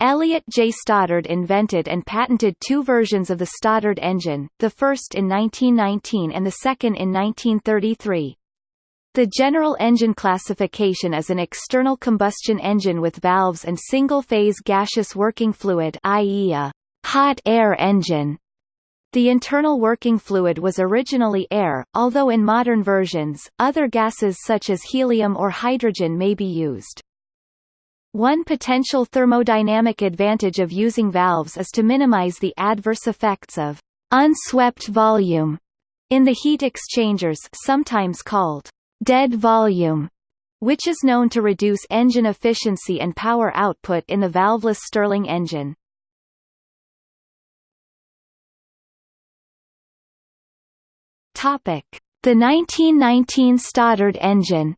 Elliott J. Stoddard invented and patented two versions of the Stoddard engine, the first in 1919 and the second in 1933. The general engine classification is an external combustion engine with valves and single-phase gaseous working fluid i.e. a hot air engine. The internal working fluid was originally air, although in modern versions, other gases such as helium or hydrogen may be used. One potential thermodynamic advantage of using valves is to minimize the adverse effects of unswept volume in the heat exchangers sometimes called dead volume, which is known to reduce engine efficiency and power output in the valveless Stirling engine. Topic: The 1919 Stoddard engine.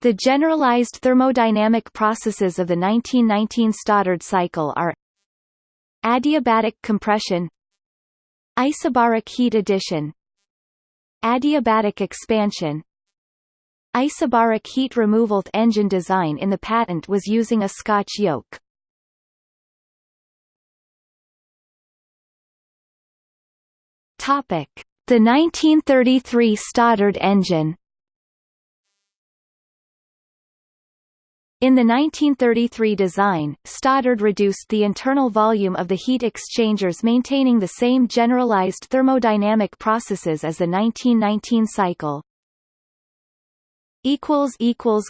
The generalized thermodynamic processes of the 1919 Stoddard cycle are adiabatic compression isobaric heat addition Adiabatic expansion Isobaric heat removal engine design in the patent was using a Scotch yoke. Topic: The 1933 Stoddard engine. In the 1933 design, Stoddard reduced the internal volume of the heat exchangers maintaining the same generalized thermodynamic processes as the 1919 cycle.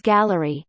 Gallery